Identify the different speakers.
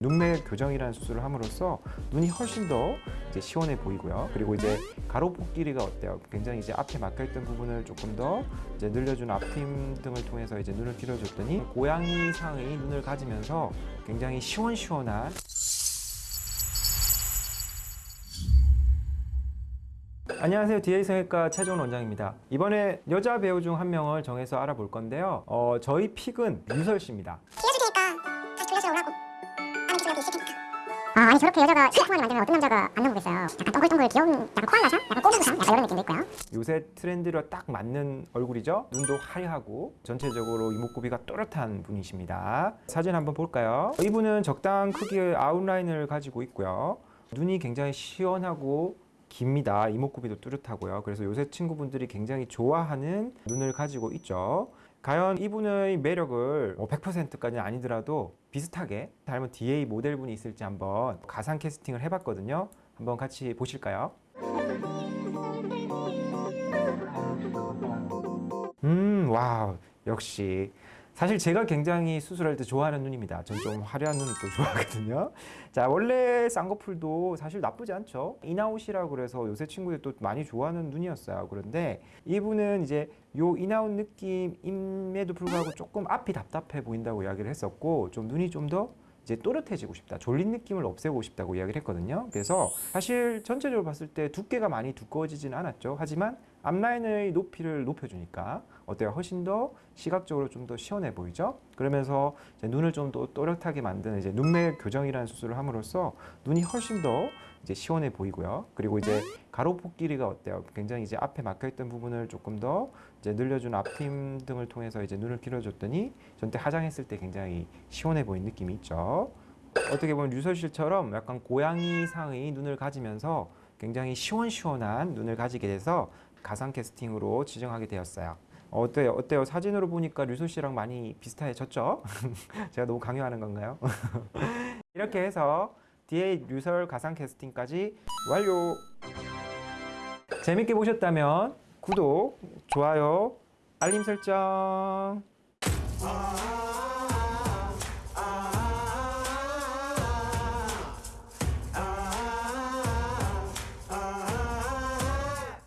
Speaker 1: 눈매 교정이라는 수술을 함으로써 눈이 훨씬 더 이제 시원해 보이고요. 그리고 이제 가로폭 길이가 어때요? 굉장히 이제 앞에 막혀있던 부분을 조금 더 이제 늘려준 앞트임 등을 통해서 이제 눈을 길어줬더니 고양이상의 눈을 가지면서 굉장히 시원시원한 안녕하세요. DA 성형외과 최종원 원장입니다. 이번에 여자 배우 중 한 명을 정해서 알아볼 건데요. 어, 저희 픽은 유설 씨입니다.
Speaker 2: 있을 테니까 아 아니 저렇게 여자가 시크하게 만들면 어떤 남자가 안 넘보겠어요 약간 동글동글 귀여운 약간 코알라상? 약간 꼬부상? 약간 이런 느낌도 있고요
Speaker 1: 요새 트렌드로 딱 맞는 얼굴이죠. 눈도 하얗고 전체적으로 이목구비가 또렷한 분이십니다. 사진 한번 볼까요? 이분은 적당한 크기의 아웃라인을 가지고 있고요. 눈이 굉장히 시원하고 깁니다. 이목구비도 뚜렷하고요. 그래서 요새 친구분들이 굉장히 좋아하는 눈을 가지고 있죠. 과연 이분의 매력을 뭐 100%까지는 아니더라도 비슷하게 닮은 DA 모델분이 있을지 한번 가상 캐스팅을 해봤거든요. 한번 같이 보실까요? 음, wow, 역시. 사실 제가 굉장히 수술할 때 좋아하는 눈입니다. 전 좀 화려한 눈을 또 좋아하거든요. 자, 원래 쌍꺼풀도 사실 나쁘지 않죠. in out이라고 그래서 요새 친구들이 또 많이 좋아하는 눈이었어요. 그런데 이분은 이제 요 in out 느낌임에도 불구하고 조금 앞이 답답해 보인다고 이야기를 했었고, 좀 눈이 좀더 이제 또렷해지고 싶다. 졸린 느낌을 없애고 싶다고 이야기를 했거든요. 그래서 사실 전체적으로 봤을 때 두께가 많이 두꺼워지진 않았죠. 하지만 앞라인의 높이를 높여주니까 어때요? 훨씬 더 시각적으로 좀 더 시원해 보이죠? 그러면서 눈을 좀 더 또렷하게 만드는 이제 눈매 교정이라는 수술을 함으로써 눈이 훨씬 더 이제 시원해 보이고요. 그리고 이제 가로폭 길이가 어때요? 굉장히 이제 앞에 막혀있던 부분을 조금 더 이제 늘려준 앞트임 등을 통해서 이제 눈을 길어줬더니 전때 화장했을 때 굉장히 시원해 보이는 느낌이 있죠. 어떻게 보면 류설실처럼 약간 고양이상의 눈을 가지면서 굉장히 시원시원한 눈을 가지게 돼서 가상 캐스팅으로 지정하게 되었어요. 어때요? 어때요? 사진으로 보니까 류솔 씨랑 많이 비슷해졌죠? 제가 너무 강요하는 건가요? 이렇게 해서 DA 류설 가상 캐스팅까지 완료! 재밌게 보셨다면 구독, 좋아요, 알림 설정